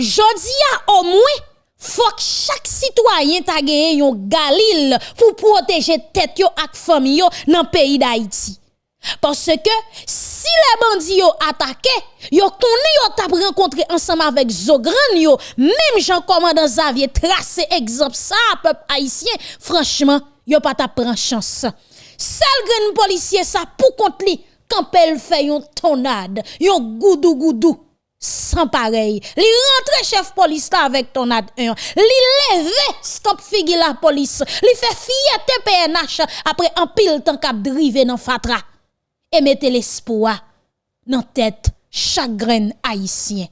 jodi a au moins faut que chaque citoyen ta gagné un galil pour protéger tête yo ak famille yo dans pays d'Haïti. Parce que si les bandits ont attaqué, yo t'a rencontré ensemble avec Zogran yo, même Jean commandant Xavier tracé exemple ça peuple haïtien, franchement, yo pas t'a prendre chance. Seul grand policier ça pour contre li quand elle fait yon tonade, yon goudou goudou sans pareil. Li rentre chef police avec tonade 1. Li leve stop figi la police. Li fait fierté PNH après un pile temps cap drive dans fatra et mettez l'espoir dans tête chaque grain haïtien.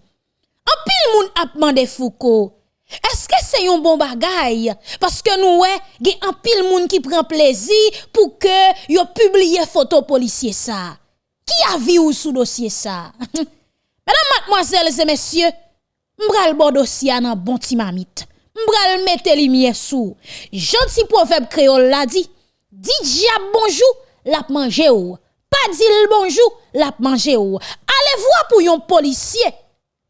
En pile moun ap demandé Foucault, est-ce que c'est un bon bagay? Parce que nous, ouais, un pile moun qui prend plaisir pour que yo publie photo policier ça. Qui a vu ou sous dossier ça? Mesdames, mademoiselles et messieurs, m'bral bon dossier nan bon ti mamite. M'bral mette lumière sous. Gentil proverbe créole la dit, dit diable bonjour, l'a mangé ou. Pas dit bonjour, l'a mangé ou. Allez voir pour yon policier.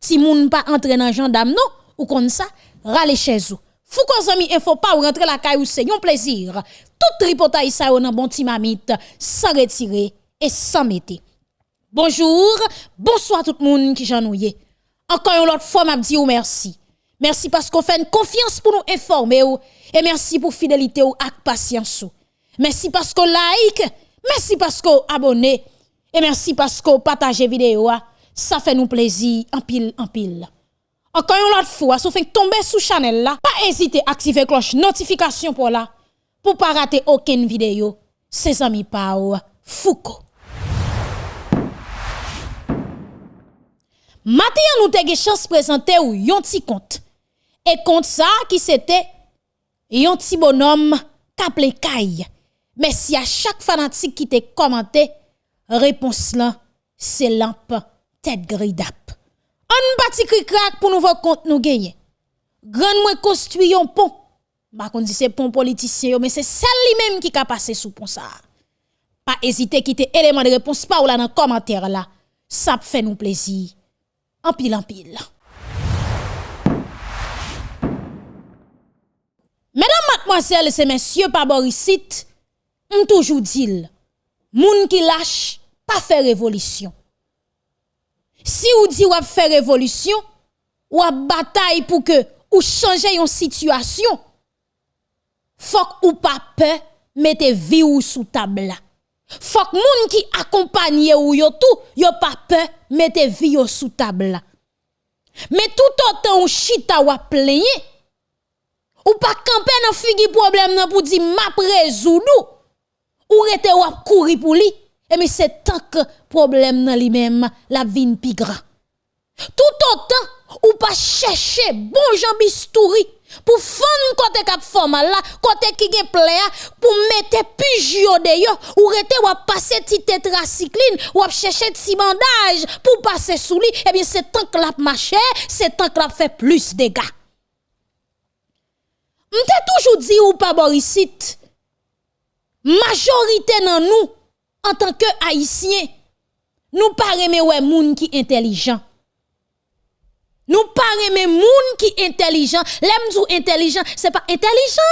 Si moun pas entre dans gendarme non, ou comme ça, rale chez vous. Fou qu'on zami info faut ou rentrer la caille ou c'est un plaisir. Tout tripotaille ça nan bon timamite, sans retirer et sans mettre. Bonjour, bonsoir tout le monde qui j'ennuie. Encore une fois m'a dit ou merci. Merci parce qu'on fait une confiance pour nous informer et merci pour fidélité ou ak patience ou. Merci parce qu'on like Merci parce que vous abonnez et merci parce que vous partagez vidéo. Ça fait nous plaisir en pile en pile. Encore une autre fois, si vous faites tomber sous channel là, pas hésiter à activer cloche notification pour là pour pas rater aucune vidéo. C'est amis Pau Foucault. Matin nous avons chance de présenter ou yon petit compte. Et compte ça qui c'était yon petit bonhomme kaple caille Merci à chaque fanatique qui t'a commenté. Réponse là, c'est lampe tête gridap. On bâti cri crack pour nous voir compte nous gagner. Grand moi construit un pont. Bah qu'on dit c'est pont politicien mais c'est celle même qui a passé sous pont ça. Pas hésiter quitter élément de réponse pas ou là dans commentaire là. Ça fait nous plaisir. En pile en pile. Mesdames, mademoiselles et messieurs, par Borisite, on toujours dit, moun qui lâche, pas faire révolution. Si ou dit ou faire révolution, ou bataille pour que ou changer une situation, faut ou pas peur, mettez vie ou sous table Faut que moun qui accompagne ou yo tout, yo pas peur, mettez vie ou sous table Mais tout autant ou chita ou plaigner, ou pas camper dans figi problème pour dire m'a résoudre ou rete ou courir pour lui et mais c'est tant que problème dans lui-même la vie pi grand tout autant ou pas chercher bon Jean pour fond côté cap formal là côté qui gen plaia pour mettre pujio de yo ou rete ou passer ti tétracycline ou chercher ti bandage pour passer sous lui et bien c'est tant que la marché c'est tant que la fait plus de dégâts. M'te toujours dit ou pas Borisite majorité dans nous en tant que haïtiens nous pas aimer ouais moun qui intelligent nous pas aimer moun qui intelligent. L'aime dou intelligent c'est pas intelligent.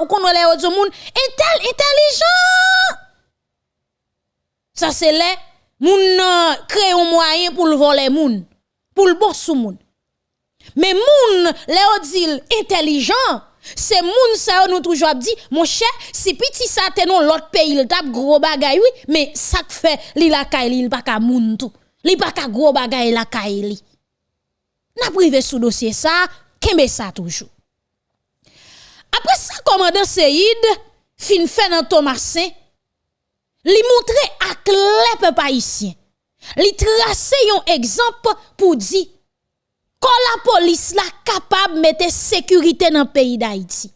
Ou qu'on les autres moun intel intelligent. Ça c'est les moun créer un moyen pour le voler moun pour le bon sous moun. Mais moun les dit intelligent. C'est moun ça nous toujours dit mon cher si petit ça te non l'autre pays il tape gros bagay oui mais ça fait li la kay il pas ka moun tout. Li pas ka gros bagay li n'a privé sous dossier ça kembe ça toujours après ça commandant Seyd fin fait dans Thomasin li montre à peuple haïtien li tracer un exemple pour dire quand la police la capable de mettre sécurité dans le pays d'Haïti.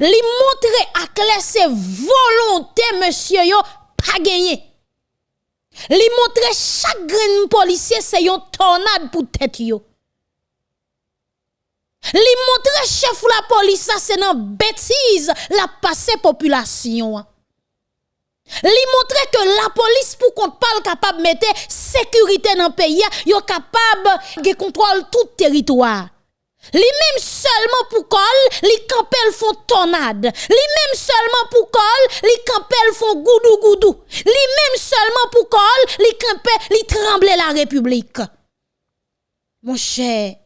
Li montre à clair ses volonté monsieur yo pas gagné. Li montre chaque policier c'est une tornade pour tête yo. Li montre chef la police ça c'est une bêtise la passé population. Li montre que la police pour qu'on parle capable mettre sécurité dans le pays, yo capable de contrôler tout territoire. Li même seulement pour col, li campel font tornade. Li même seulement pour col, li campel font goudou goudou. Li même seulement pour col, li campel, li tremble la République. Mon cher,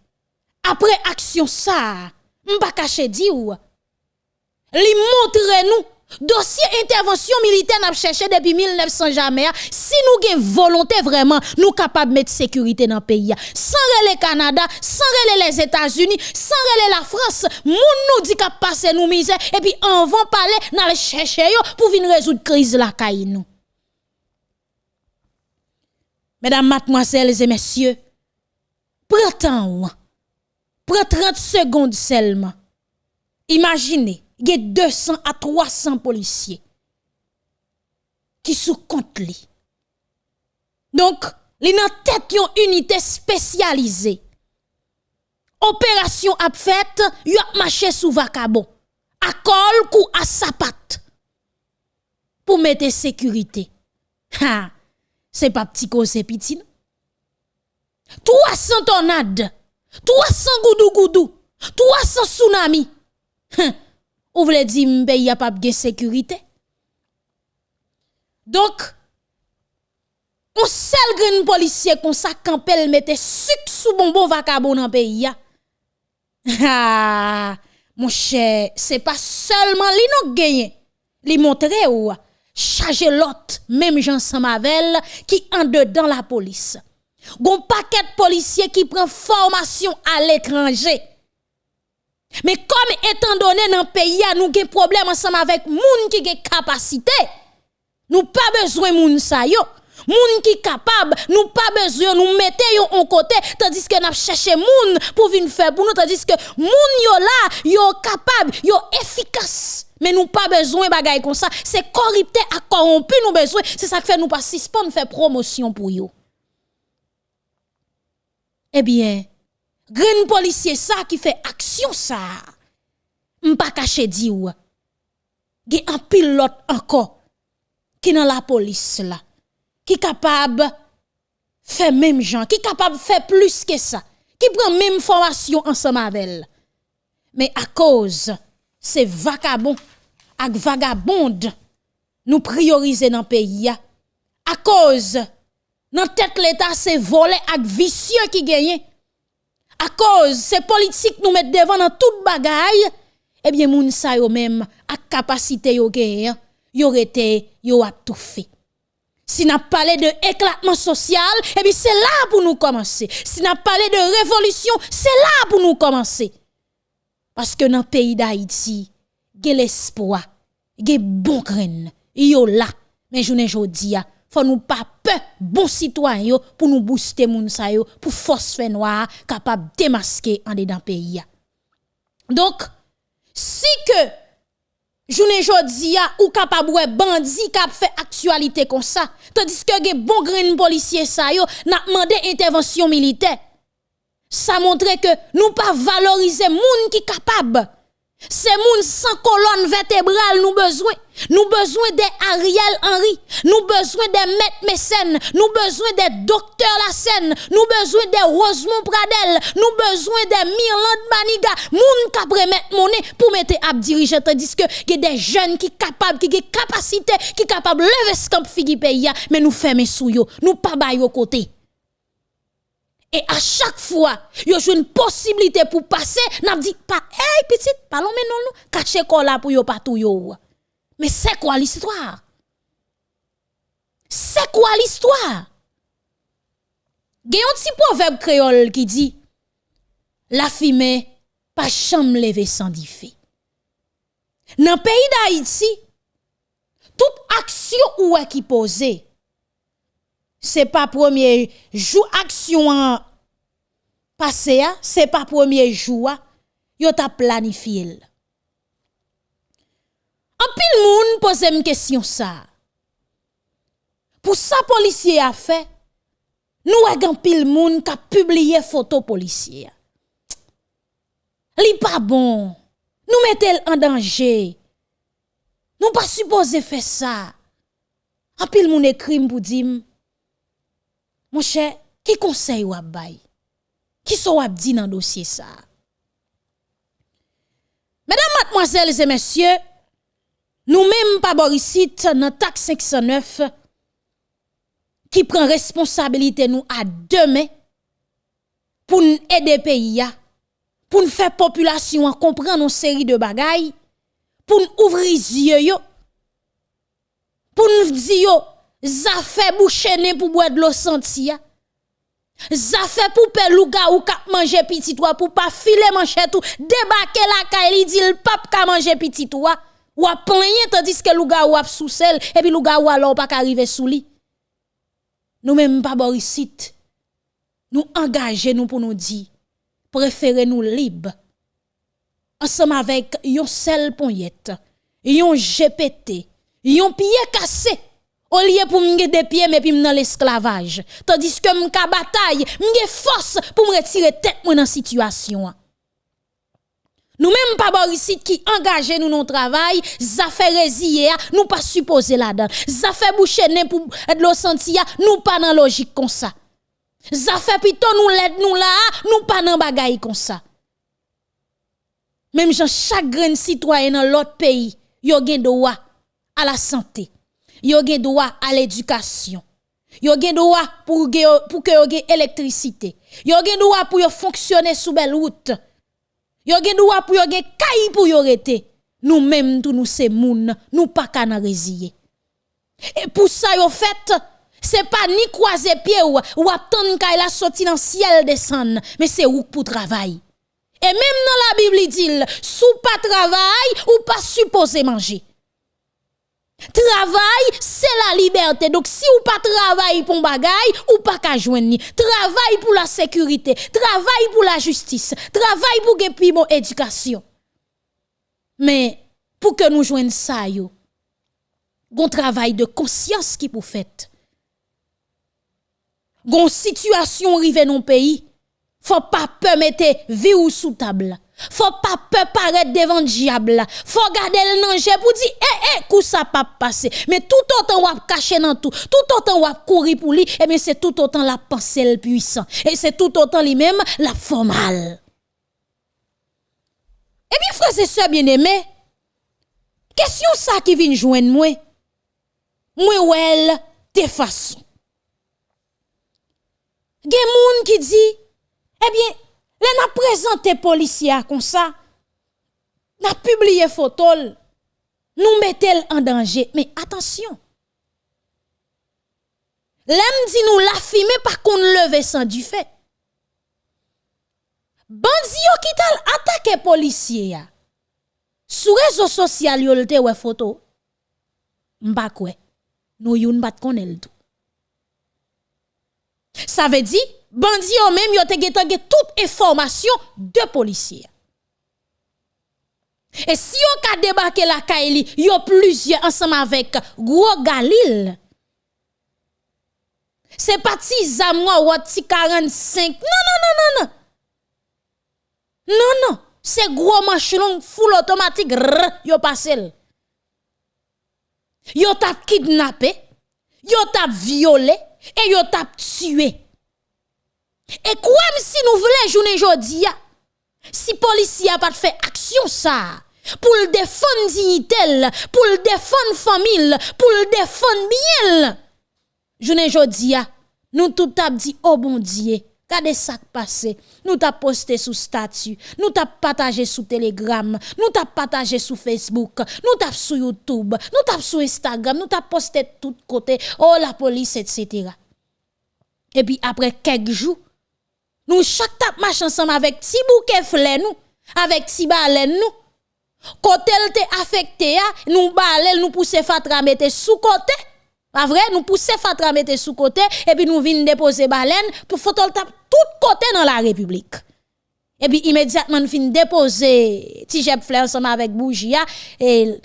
après action ça, m'pa caché di ou. Li montre nous Dossier intervention militaire n'a cherché depuis 1900 jamais. Si nous avons volonté vraiment, nous capables de mettre sécurité dans le pays. Sans le Canada, sans les États-Unis, sans la France, moun nous dit qu'à passer nous misère et puis on va parler dans le chercher pour venir résoudre crise la caille. Mesdames, mademoiselles et messieurs, prenez prenez 30 secondes seulement. Imaginez il y a 200 à 300 policiers qui sous compte li. Donc, li nan tête yon unité spécialisée. Opération a fait, y a marché sous vacabon. À col ou à sapat. Pour mettre sécurité. Ha, c'est pas petit cause petit. 300 tornades, 300 goudou goudou, 300 tsunamis. Ou voulez dire pays a pas de sécurité? Donc, on seul grand policier comme ça campel mette sucre sous bonbon vacabon dans pays Ah, mon cher, c'est pas seulement li nous gagné. Li montre ou charger l'autre même Jean Samavel qui en dedans la police. Gon paquet de policiers qui prend formation à l'étranger mais comme étant donné dans le pays, nous avons problème ensemble avec moun qui ont capacité. Nous pas besoin de moun sa yo. Moun qui capable, nous pas besoin nous mettre yo en côté tandis que n'a cherché moun pour venir faire pour nous tandis que moun yo là, yo capable, yo efficace. Mais nous pas besoin bagay comme ça, c'est corrupté à corrompu nous besoin, c'est ça que fait nous pas suspendre faire promotion pour yo. Eh bien, Green policier ça qui fait action ça. M'pa caché di ou. Gen un pilote encore qui dans la police là qui capable faire même gens, qui capable faire plus que ça, qui prend même formation ensemble avec elle. Mais à cause ces vagabonds ak vagabondes nous prioriser dans le pays à cause dans tête l'état c'est volé ak vicieux qui gagne à cause ces politiques nous mettent devant dans toute bagaille, eh bien, moun sa yo même, à capacité yo gen, yo été, yo a tout fait. Si n'a parlé de éclatement social, eh bien, c'est là pour nous commencer. Si n'a parlé de révolution, c'est là pour nous commencer. Parce que dans le pays d'Haïti, il y a l'espoir, il y a bon grain, yo là. Mais je ne dis faut nous pas peur bon citoyen pour nous booster moun sa yo pour force fait noir capable démasquer en dedans pays donc si que journée jodi ou capable bandi cap fait actualité comme ça tandis que gen bon grain policier sa yo n'a demandé intervention militaire ça montre que nous pas valoriser moun qui capable c'est moun sans colonne vertébrale nous besoin. Nous besoin des Ariel Henry, nous besoin des Maître Mécène, nous besoin des docteurs Lassen, nous besoin des Rosemont Pradel, nous besoin des Mirland Maniga, moun qui mettre monnaie pour mettre à diriger tandis que y a des jeunes qui capables qui ont capacité qui capable lever ce camp figi pays mais nous fermer sous yo, nous pas bailler côté. Et à chaque fois, y a une possibilité pour passer, n'a dit pas, hey petite, parlons maintenant nous, cacher quoi là pour yo pas tout yo. Mais c'est quoi l'histoire? C'est quoi l'histoire? Un petit proverbe créole qui dit, la fumée, pas chambre lever sans diffé. Dans le pays d'Haïti, toute action ou est qui posée, c'est pas premier jour action passé c'est pas premier jour yo t'a planifié. En pile moun pose une question ça. Pour ça policier a fait nous avons pile moun qui a publié photo policier. Li pas bon. Nous mettons en danger. Nous pas supposé faire ça. En pile moun écrit pour dire mon cher, qui conseille ou bay? Qui sont wap dit dossier ça? mademoiselles et messieurs, nous-mêmes, pas Borisite, dans taxe 509, qui prend responsabilité nous à demain pour nous aider pays, pour nous faire population comprendre une série de bagailles, pour nous ouvrir les yeux, pour nous dire, ça fait boucher pour boire de l'eau sentia. Ça fait pour pelouga ou kap manger petit toi pour pas filer manchette tout débarquer la caille dit le pape ka manger petit toi. Ou a tandis que louga ou a sous sel et puis louga ou alors pas arriver sous lit. Nous même pas borisite nous engager nous pour nous dire préférez nous libre. Ensemble avec yon sel ponyette yon GPT yon pied cassé au lieu pour me des pieds mais puis dans l'esclavage tandis que m'ka bataille m'ge force pour me retirer tête moi dans situation nous même pas Boris qui engage nous dans travail, ça fait résilier, nous pas supposé là-dedans. Ça fait boucher pour de l'eau sentia, nous pas dans logique comme ça. Ça fait plutôt nous l'aide nous là, nous pas dans bagaille comme ça. Même chaque grand citoyen dans l'autre pays, yo gen droit à la santé yo gen droit à l'éducation. Yo gen droit pour pour que yo gen électricité. Yo gen droit pour yo fonctionner sous belle route. Yo gen droit pour yo gen pour yo rete. Nous même tout nous c'est moun, nous pas kana résiller. Et pour ça yo fait c'est pas ni croiser pied ou ou attendre kay la sorti dans ciel descendre, mais c'est ou pour travail. Et même dans la Bible il dit sous pas travail ou pas supposé manger. Travail, c'est la liberté. Donc, si ou pas travail pour bagay, ou pas qu'à joindre. Travail pour la sécurité. Travail pour la justice. Travail pour que mon éducation. Mais, pour que nous joignions ça, yo, gon travail de conscience qui pour fait. Gon situation rive non pays. Faut pas permettre vie ou sous table. Faut pas peur paraître devant le diable. Faut garder le danger pour dire eh eh coup ça pas passer. Mais tout autant on cacher dans tout, tout autant on courir pour lui, eh bien c'est tout autant la pensée le puissant et c'est tout autant lui-même la formale. Et bien frères et sœurs bien-aimés, question ça qui vient joindre moi. Moi ou elle de façon. Gen moun qui dit eh bien les n'a présenté policier comme ça. N'a publié photo. Nous mettons en danger. Mais attention. L'aime dit nous la filmer par qu'on lever sans du fait. Bandi yo qui tal attaqué policier ya. Sur réseau social yo lte ouais photo. M'pa kwe. Nous youn bat konel tout. Ça veut dire bandi yo même yo te toute information de policiers. Et si yo ka débarqué la Kaili, yo plusieurs ensemble avec Gros Galil. C'est parti zamwa ou ti 45. Non non non non non. Non non, c'est gros machin full automatique yo passé. Yo tap kidnappé, yo tap violé et yo tap tué. Et quoi si nous voulons journée aujourd'hui, si policier pas fait action ça, pour le défendre dignité, pour le défendre famille, pour le défendre bien. Journée aujourd'hui, nous tout t'a dit oh bon Dieu, Regardez ça qui passé. Nous t'a posté sous statut, nous t'a partagé sous Telegram, nous t'a partagé sous Facebook, nous t'a sur YouTube, nous t'a sur Instagram, nous t'a posté de tous côtés. Oh la police, etc. Et puis après quelques jours, nous chaque tap marche ensemble avec ti bouquet nous, avec ti baleine nous. Côté te affecté nous balel nous pousser fatra mettre sous côté. Pas vrai, nous pousser fatra mettre sous côté et puis nous vinn déposer baleine pour le tap tout côté dans la République. Et puis immédiatement nous fin déposer ti jeb fleur ensemble avec bougie et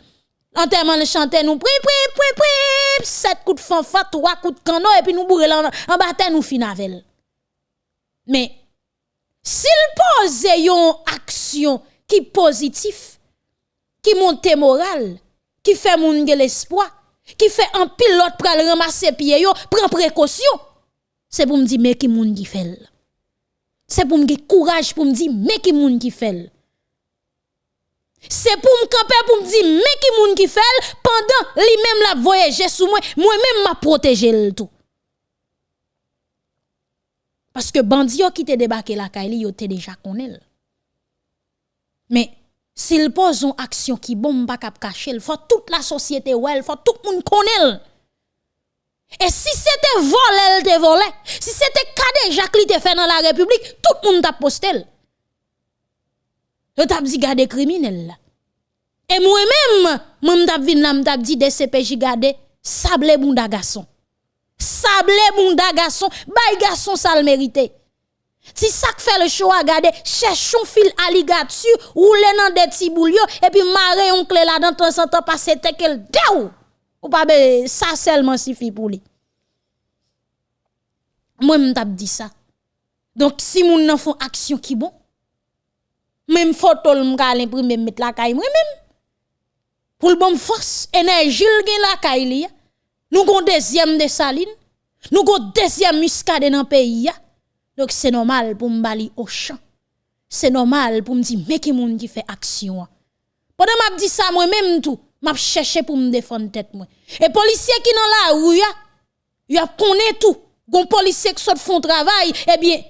Enterrement le chanter nous pri pri pri pri sept coups de fanfare trois coups de canon et puis nous bourrer en bataille nous fin mais s'il pose une action qui positif, qui monte moral, qui fait moun l'espoir, qui fait un pilote pour ramasser pied yo, prend précaution, c'est pour me dire mais qui moun qui fait. C'est pour me courage pour me dire mais qui moun fait. C'est pour me camper pour me dire mais qui moun fait pendant lui même la voyager sous moi, moi même m'a protéger le tout. Parce que bandi qui te débarqué la Kaili, yo te déjà connaît. Mais s'il pose une action qui bon pas cap cacher, il faut toute la société ouais, il faut tout le monde connaît. Et si c'était volé, elle te volé. Si c'était cadé Jacques te fait dans la République, tout le monde t'a posté. Yo t'a dit garder criminel. Et moi-même, moi t'a vinn là, m't'a dit DCPJ garder sable bunda garçon. Sable bunda garçon, bay garçon ça le mérité. Si ça fait le choix, garder, cherchons fil alligator, roule dans des petits boulio, et puis marrer un clé là dans en temps, passer tel daou. Ou pas ça seulement suffit pour lui. Moi, je t'ai dit ça. Donc, si moun nan font action qui bon, même photo m'ka l'imprimer mettre la caille moi même. Pour le bon force, énergie gen la caille. Nous avons deuxième de saline, nous avons deuxième muscade dans le pays. Donc c'est normal pour m'bali au champ. C'est normal pour me dire mais qui moun qui fait action. Pendant m'a dit ça moi même tout, m'a cherché pour me défendre tête. Et policier qui la rue y a connaît tout. Gon policier qui font travail, eh bien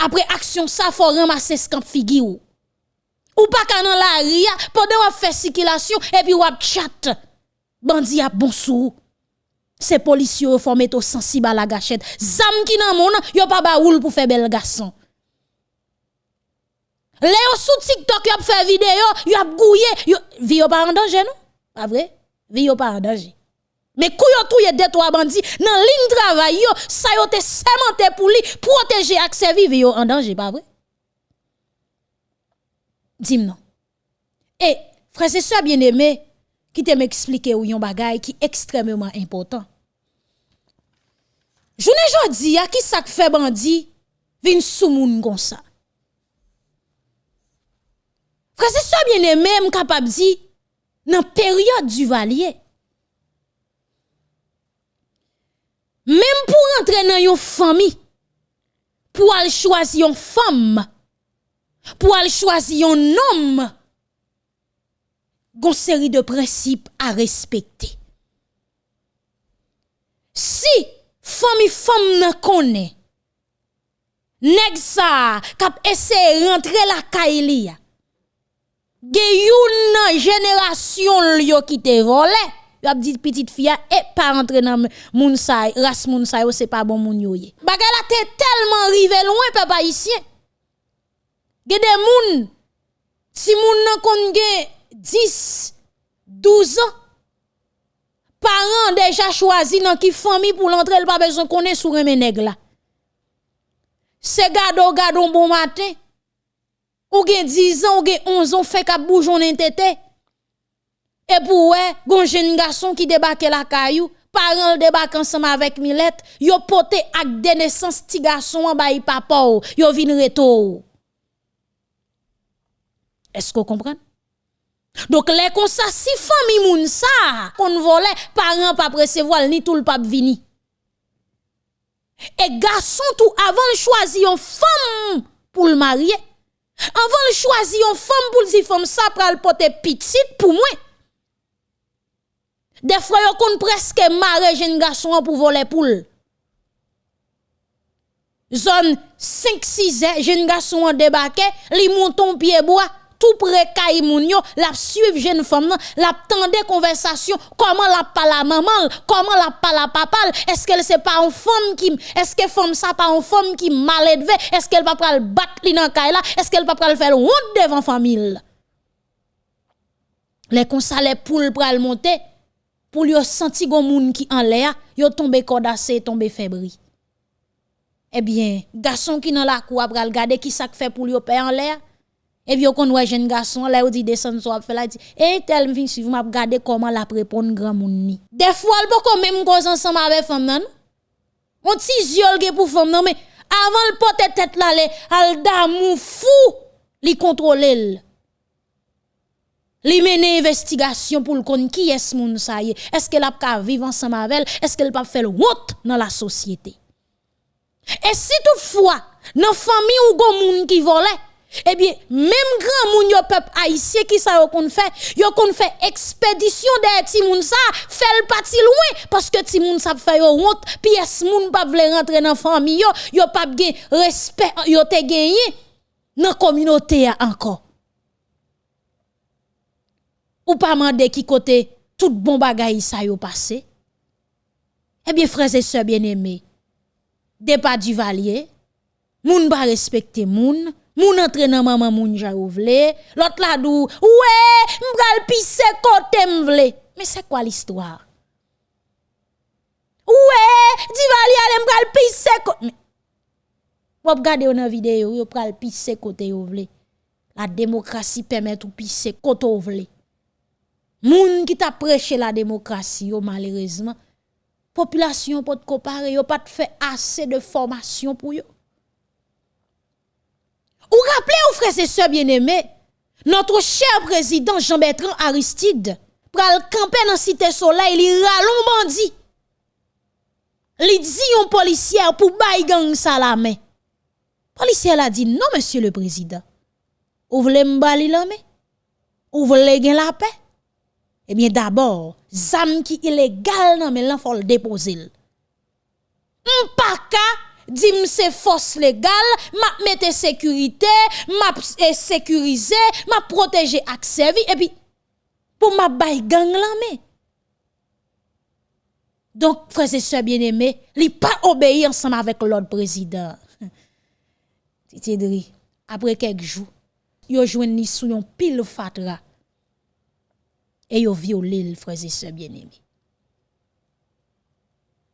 après action ça faut ramasser ce camp figure. Ou pas qu'à dans la rue pendant on fait circulation et puis on chat. Bandi a bon sou. Ces policiers formé to sensible à la gâchette. Zam qui nan yo pas ba pour faire bel garçon. Léo sous TikTok yo fait vidéo, yo gouillé, yo vi pas en danger non? Pas vrai? Vi pas en danger. Mais kouyo touye deux trois bandits dans ligne travail yo, ça yo te sémenté pour lui protéger accès vive yo en danger, pas vrai? Dis-moi non. Et frère c'est ça bien aimé qui te m'expliquer ou yon bagay qui extrêmement important. Journée jodi a qui ça fait bandi vin sou moun comme ça. Frère c'est ça bien aimé m capable di dans période du valier. Même pour entrer dans une famille, pour aller choisir une femme, pour aller choisir un homme, une série de principes à respecter. Si famille femme ne connaît, nèg sa kap essayer rentrer la kaili ge génération yo qui te volé y a dit petite fille et pas rentrer dans moun sa race moun sa c'est pas bon moun yo ye te tellement rivé loin papa ici ge des moun si moun nan kon 10, 12 ans, parents déjà choisi dans qui famille pour l'entrée, il pas besoin qu'on est sur un là. C'est gado gado bon matin. Ou gen 10 ans, ou gen 11 ans, fait qu'à boujon tete. Et pour ouais, gon jeune garçon qui débarque la caillou, parents débarquent ensemble avec Milette, yo poté ak de naissance ti garçon en bay papa yo vin reto. Est-ce que vous comprenez? Donc les comme ça si famille moun ça qu'on volait parents pas recevoir ni tout le pape vini. Et garçon tout avant de choisir une femme pour le marier. Avant de choisir une femme pour dire femme ça le porter petite pour moi. Des fois yo kon presque marier jeune garçon pour voler poule. Zone 5 6 jeune garçon débarqué, li monton pied bois tout près kay moun yo, la suivre jeune femme la tendre conversation, comment la parle la maman, comment la parle papa, est-ce qu'elle c'est pas une femme qui est-ce que femme ça pas une femme qui mal est-ce qu'elle pas le battre li dans kay là, est-ce qu'elle pas le faire honte devant famille. Les konsa les poules pral monter pour yo senti gon moun qui en l'air, yo tomber cordassé, tomber fébri. Eh bien, garçon qui dans la cour pral regarder qui ça fait pour yo père en l'air? Et puis, on voit jeune garçon, là, on dit descend so, fait là, dit, et tel vient suivre, m'a regarder comment la répondre grand moun ni. Des fois, elle peut même cause ensemble avec femme nan. On ti yol pour femme nan, mais avant le porter tête là, al d'amour fou, li contrôler li mener investigation pour le kon qui est moun sa y est-ce qu'elle a pas vivre ensemble avec elle? Est-ce qu'elle pas faire honte dans la société? Et si toutefois dans famille ou gon moun qui volait eh bien, même grand moun yo peuple haïtien qui ça yo kon fait, yo kon fait expédition de ti moun ça, fait le parti loin parce que ti moun ça fait yo honte, pièce moun pas vle rentrer dans famille yo, yo pas gen respect yo te gagné dans communauté encore. Ou pas mandé qui côté tout bon bagay ça yo passé. Eh bien frères et sœurs bien-aimés, départ du valier, moun pas respecter moun, moun entre nan maman moun ja vle, l'autre la dou, ouais, m'bral pisse côté m'vle. Mais c'est quoi l'histoire? Ouais, di valier ale m'bral pisse côté. Vous regardez une vidéo, vous pral pisse vle. La démocratie permet tout pisse côté vous vle. Moun qui t'a la démocratie, yo malheureusement, population peut comparer, yo pas fait assez de formation pour yo. Ou rappelez aux frères et sœurs bien-aimés, notre cher président Jean-Bertrand Aristide pral camper dans cité soleil, il ralon bandi. Li dit un policier pour bay gang ça la main. Policier a dit non monsieur le président. Ou voulez m'bali la main? Ou voulez gen la paix? Eh bien, d'abord, zam qui illégal nan mais faut le déposer. M'paka dim c'est force légale, m'a mette sécurité, m'a sécuriser, m'a protéger ak servi et puis pour m'a bay gang la mais donc, frères et sœurs bien-aimés, li pas obéir ensemble avec l'autre président. Titi après quelques jours, yo jouen sou yon pile fatra et yo violé le frère et sœurs bien-aimés.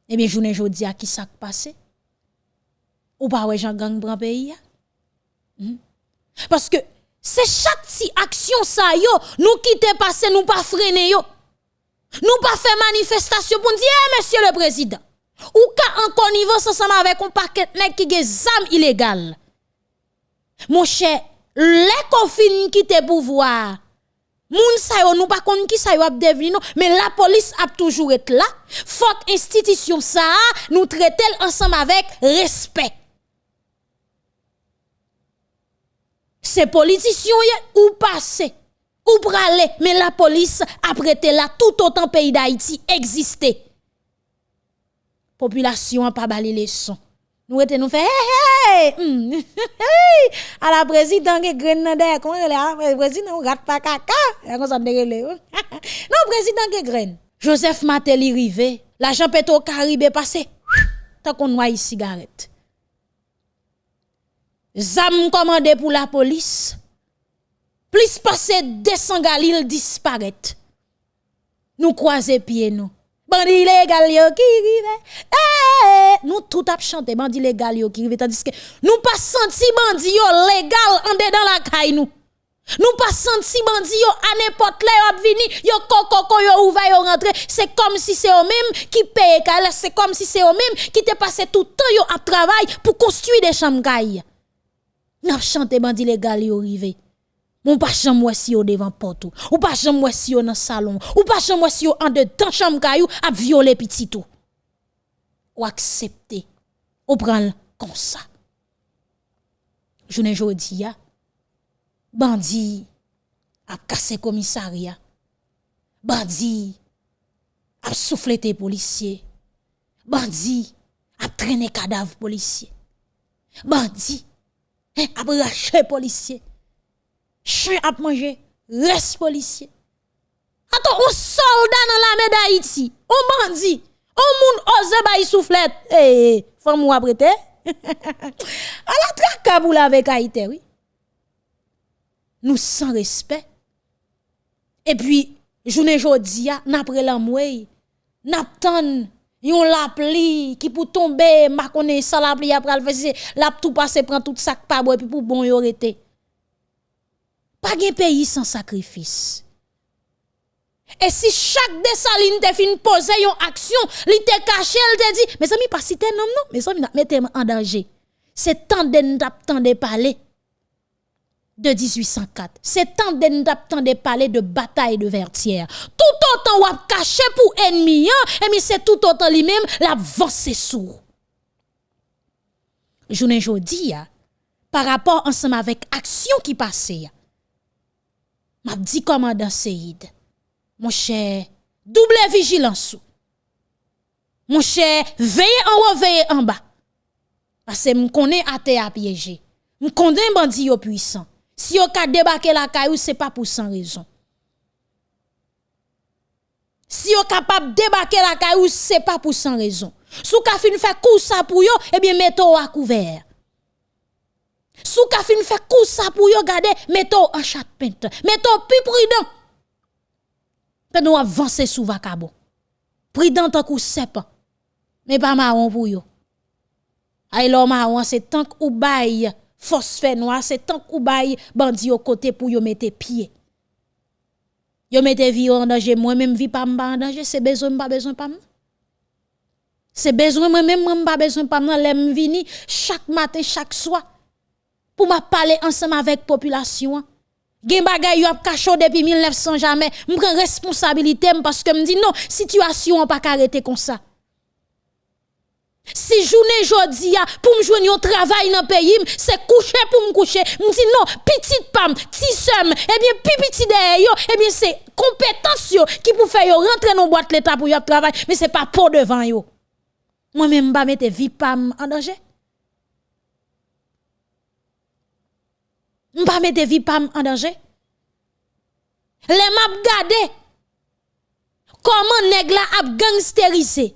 Eh bien, journée jodi a qui ça passé? Ou pas ouais Jean gang bran pays hmm? Parce que c'est chaque si action ça yo, nous quitter passer, nous pas freiner yo. Nous pas faire manifestation pour dire, eh, monsieur le président, ou ka en connivence ensemble avec un paquet de qui des armes illégales. Mon cher, les confines qui te pouvoir, moun sa yo nous pas konn qui sa yo ap mais la police a toujours été là. Faut institution ça nous traiter ensemble avec respect. Ces politiciens ou passé ou pralé mais la police a prêté là tout autant pays d'Haïti existait. Population a pas balé les sons. Nous étions nous fait hey, hey, à la présidente qui nan comment elle est président rat pas caca. Comme ça Non président qui Joseph Mateli rivé l'argent pétro Caribe passé. Tant qu'on noie cigarette Zam commandé pour la police. Plus passé 200 galil disparaît nous croiser pieds nous. Bandi illégal yo qui rive. Eh nous tout ap chanter bandi légal yo qui rive. Tandis que nous pas senti bandi yo légal en dedans la caille nous. Nous pas senti bandi yo à n'importe là yo vini yo kokoko yo ouvert yo rentré. C'est comme si c'est eux même qui paye c'est comme si c'est eux même qui te passé tout temps yo à travail pour construire des chambres n'a chanté bandi légal yo rive ou pas chambre si au devant porte ou. Pas chambre si dans le salon. Ou pas chambre si en dedans chambre caillou a violer petit tout. Ou accepter. Ou prendre comme ça. Journée jodi ya. Bandi a cassé commissariat. Bandi a soufflé tes policiers. Bandi a traîné cadavre policier. Bandi hein, a braché policier chien a mangé, reste policier. Attends, un soldat dans l'armée d'Haïti, un bandit, un moun ose bay soufflette. Eh, eh faut moi prêter. à la traque pour la avec Haïti, oui. Nous sans respect. Et puis, journée jodi a, n'après la mouille, n'aptan yon la pli qui pour tomber, ma connaît ça la pli après le faire, la tout passer prend tout sac pas bois puis pour bon yo rete. Pas de pays sans sacrifice. Et si chaque dessaline te fin poser une action, li te caché, elle te dit, mes amis, pas citer non, non, mes amis, mettez en danger. C'est temps de nous de parler de 1804. C'est temps de nous de parler de bataille de Vertière. Tout autant ou caché pour ennemi, hein, et c'est tout autant lui-même la vent c'est sourd. Journée jodi, par rapport ensemble avec action qui passait. M'a dit commandant Seyd, mon cher, double vigilance. Mon cher, veillez en haut, veillez en bas. Parce que je connais à piéger. Je connais bandit puissant. Si vous ka débarquer la caillou, c'est pas pour sans raison. Si vous capable débarquer la caillou, c'est pas pour sans raison. Si vous fin fait coup ça pour eh bien mettez à couvert. Si vous fin fait coup ça pour yo, gardez, mettez en chat pente. Mettez plus prudent. Nous avancer sous vacabo. Prudent tant coup pas. Mais pas marron pour yo. Ay lo marron c'est tant ou bail phosphène noir, c'est tant ou bail bandi au côté pour yo mettre pied. Yo mette vie en danger, moi même vie pas en danger, c'est besoin pas besoin pas C'est besoin moi même pas besoin pas l'aime vini chaque matin, chaque soir pour m'a parler ensemble avec population. Gen bagay yo ap cachot depuis 1900 jamais, me prend responsabilité parce que me non, situation pas arrêter comme ça. Si journée jodi a pour me joindre un travail dans pays, c'est coucher pour me coucher. Me dit non, petite pam, somme, eh bien petit derrière yo, eh bien c'est compétence yo qui pour faire yo rentrer dans boîte l'état pour y travail, mais c'est pas pour devant yo. Moi même pas mettre vie pam en danger. M'pa mettre vie pam en danger. Les m'a gade comment nèg la ap gangsterisé?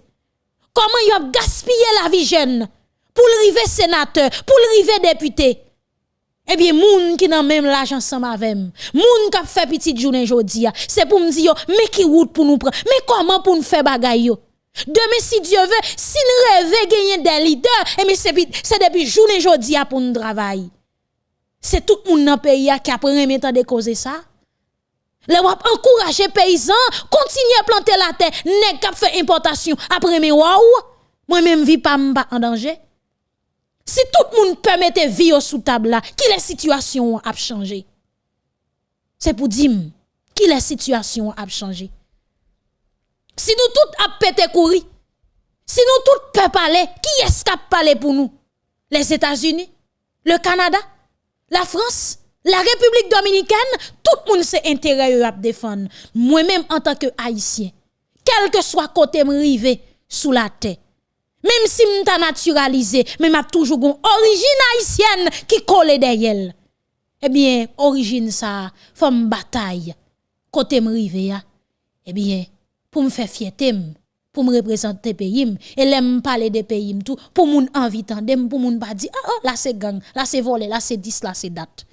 Comment y a gaspillé la vie jeune pour le river sénateur, pour le river député? Eh bien, moun qui n'a même l'argent ensemble avec moun qui fait petite journée aujourd'hui, c'est pour me dire, mais qui route pour nous prendre, mais comment pour nous faire bagaille? Demain, si Dieu veut, si nous rêvons gagner des leaders, eh bien, c'est depuis journée aujourd'hui pour nous travailler. C'est tout le monde dans le pays qui a pris temps de causer ça. Les wap encourager paysans, continuer à planter la terre, nèg k'ap fait importation après mes waouh. Moi même vie pas en danger. Si tout le monde permettait vivre sous table là, qui la situation a changé? C'est pour dire qui la situation a changé? Si nous tous a pété courir, si nous tous peut parler, qui est-ce qui a parlé pour nous? Les États-Unis, le Canada, la France, la République dominicaine, tout le monde s'est intérêt à défendre. Moi-même, en tant que haïtien, quel que soit côté rivé sous la terre, même si m'ta naturalisé, mais m'a toujours une origine haïtienne qui colle derrière. Eh bien, origine ça, femme bataille, côté rivé, eh bien, pour me faire fierté, pour me représenter pays, et l'aime parler des pays, tout, pour moun envie pour moun pas dire, ah, oh, là c'est gang, là c'est volé, là c'est 10, là c'est date.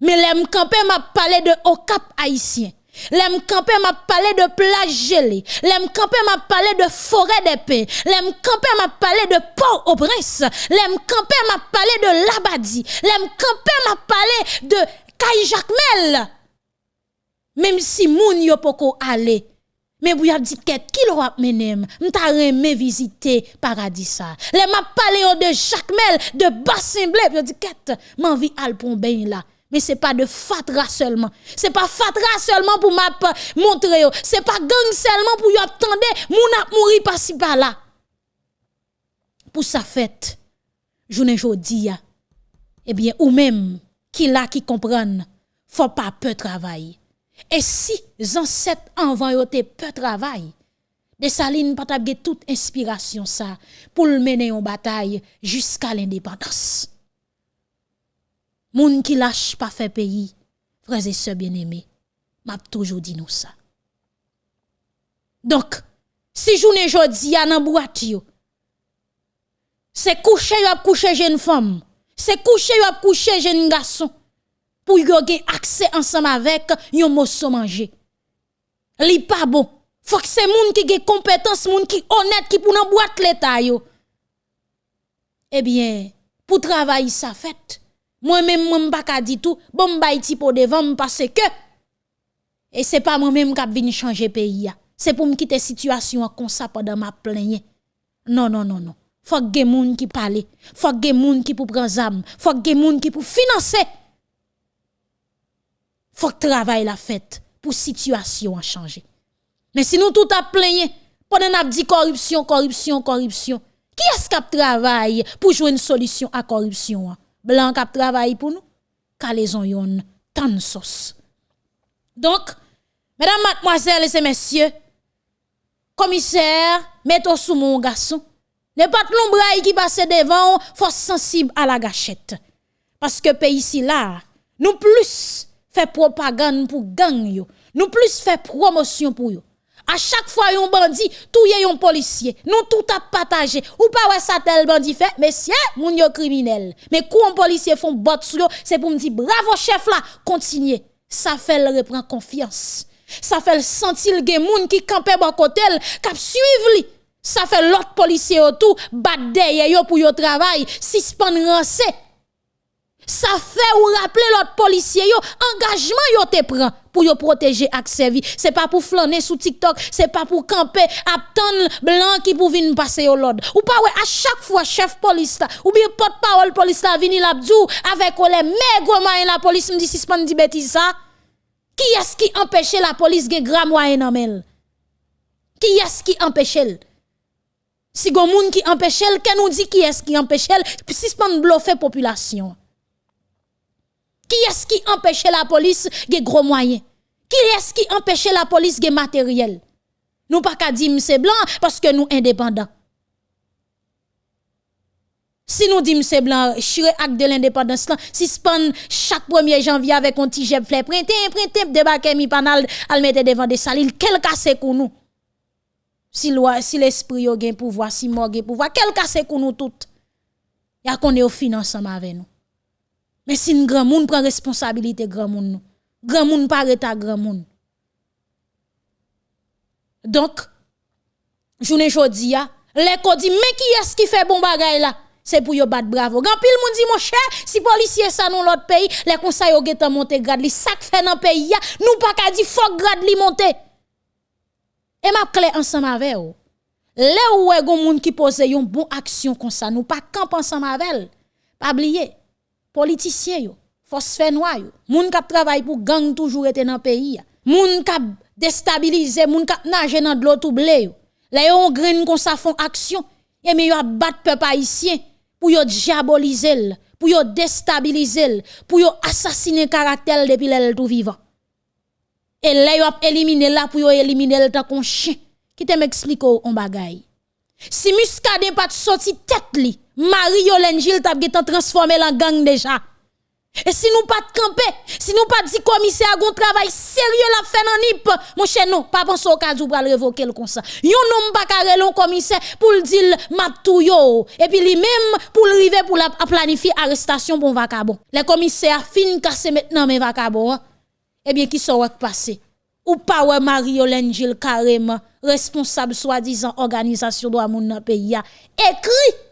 Mais l'aime campé m'a parlé de au cap haïtien. L'aime campé m'a parlé de plage gelée. L'aime campé m'a parlé de forêt d'épée. L'aime campé m'a parlé de Port-au-Prince. L'aime campé m'a parlé de Labadi. L'aime campé m'a parlé de Caille Jacmel. Même si moun yo poko aller. Mais vous avez dit qui l'aura mené, m'ta remé visiter paradis ça. Les m'a parlé de Jacmel, de Bassin Blé, vous dit quête, m'envie al là. Mais ce n'est pas de fatra seulement. Ce n'est pas fatra seulement pour montrer. Ce n'est pas gang seulement pour attendre. Moun a mouri par-ci par-là. Pour sa fête, journée jodi eh bien, ou même qui là qui comprennent, faut pas peu travailler. Et si ancêtres avant yo peu travail, de Saline pas toute inspiration ça pour mener en bataille jusqu'à l'indépendance. Moun qui lâche pas fait pays, frères et sœurs bien-aimés, m'a toujours dit nous ça. Donc, si journée jodi a nan boîte c'est coucher yo coucher jeune femme, c'est coucher yo coucher jeune garçon pour yo gen accès ensemble avec yon mosso manger. Li pas bon. Faut que c'est moun qui gen compétence, moun qui honnête qui pour nan boîte l'état yo. Eh bien, pour travailler ça fait moi-même, moi, m'pas ka dit tout, bon ti pour devant parce que, et c'est pas moi-même qui venu changer pays. C'est pour me quitter situation comme ça pendant ma plainte. Non, non, non, non. Faut que moun qui parle. Faut que moun qui pour prendre zam. Faut que moun qui pour financer. Faut que travail la fête pour situation à changer. Mais si nous tout a plaigné, pendant n'a dit corruption, corruption, corruption, qui est-ce qui travaille pour jouer une solution à corruption? Blanc qui travaille pour nous, calaison yon tan sauce. Donc, mesdames, mademoiselles et messieurs, commissaire, mettez sous mon garçon. Ne pas l'ombraille qui passe devant, faut sensible à la gâchette. Parce que pays ici là, nous plus fait propagande pour gang nous plus fait promotion pour yo. À chaque fois un bandit, tout y un policier, nous tout a partagé. Ou pas ouais ça tel bandit fait, mais c'est moun yo criminel. Mais quand un policier font bot c'est pour me dire bravo chef là, continuez. Ça fait le reprend confiance. Ça fait le sentir le moun qui campait bon côté, cap suivre li. Ça fait l'autre policier autour, bat derrière yo pour yo travail, suspend rancé. Ça fait ou rappeler l'autre policier yo, engagement yo te prend pour yo protéger ak servi. C'est pas pour flâner sous TikTok, c'est pas pour camper attendre blanc qui pour venir passer au l'ordre. Ou pas ouais à chaque fois chef police ou bien porte-parole police la vini l'abdou avec les maigres moyens la police me dit suspend dit bêtise ça. Qui est-ce qui empêche la police de grand moyen nan Qui est-ce qui empêche Si gon moun qui empêche elle, nous dit qui est-ce qui empêche elle, suspend bluffer population. Qui est-ce qui empêche la police de gros moyens? Qui est-ce qui empêche la police de matériel? Nous pas qu'à dire c'est blanc parce que nous indépendants. Si nous disons c'est blanc, chire acte de l'indépendance si suspend chaque 1er janvier avec un petit jet fleur, printemps, printemps, débarquer mi panal, al mettre devant des salines, quel cas c'est pour nous? Si si l'esprit a gen pouvoir, si mort gen pouvoir, quel cas c'est pour nous toutes? a qu'on est au financement avec nous. Mais si un grand monde prend responsabilité, grand monde, grand monde paraît à grand monde. Donc, journée jodi a, les dit mais qui est-ce qui fait bon bagay là? C'est pour yo battre bravo. Grand pile moun dit mon cher, si policier ça dans l'autre pays, les conseils monter grade li, fait dans pays ya, nous pas ka di faut grade li. Et m'a clé ensemble avec vous. Là où est gon moun qui pose yon bon action comme ça, nous pas camp ensemble avec Pas oublier politiciens yo, force fait noir yo, moun k'ap travaille pour gang toujours été dans pays. Moun k'ap déstabiliser, moun k'ap nager dans de l'eau tout blé yo. Là yon grain comme ça font action, et mais yo a battre peuple haïtien pour yo diaboliser, pour yo déstabiliser, pour yo assassiner caractère depuis l'elle tout vivant. Et là yo a éliminé là pour yo éliminer le qu'on chien. Qui te m'explique on bagay. Si Muscadet pas sorti tête li, Marie Yolène Gilles t'a transformé en gang déjà. Et si nous pas de camper, si nous pas dit commissaire un travail sérieux la fait dans NIP, mon cher non, pas penser au cas où pour révoquer le ça. Yon non pas carré le commissaire pour le dire tout yo et puis lui même pour arriver pour la planifier arrestation bon vacabon. Les commissaires fin casser maintenant mes vacabon. Hein. Eh bien qui sont passé ou pas ouais Marie-Hélène Gilles carrément responsable soi-disant organisation de moun dans pays écrit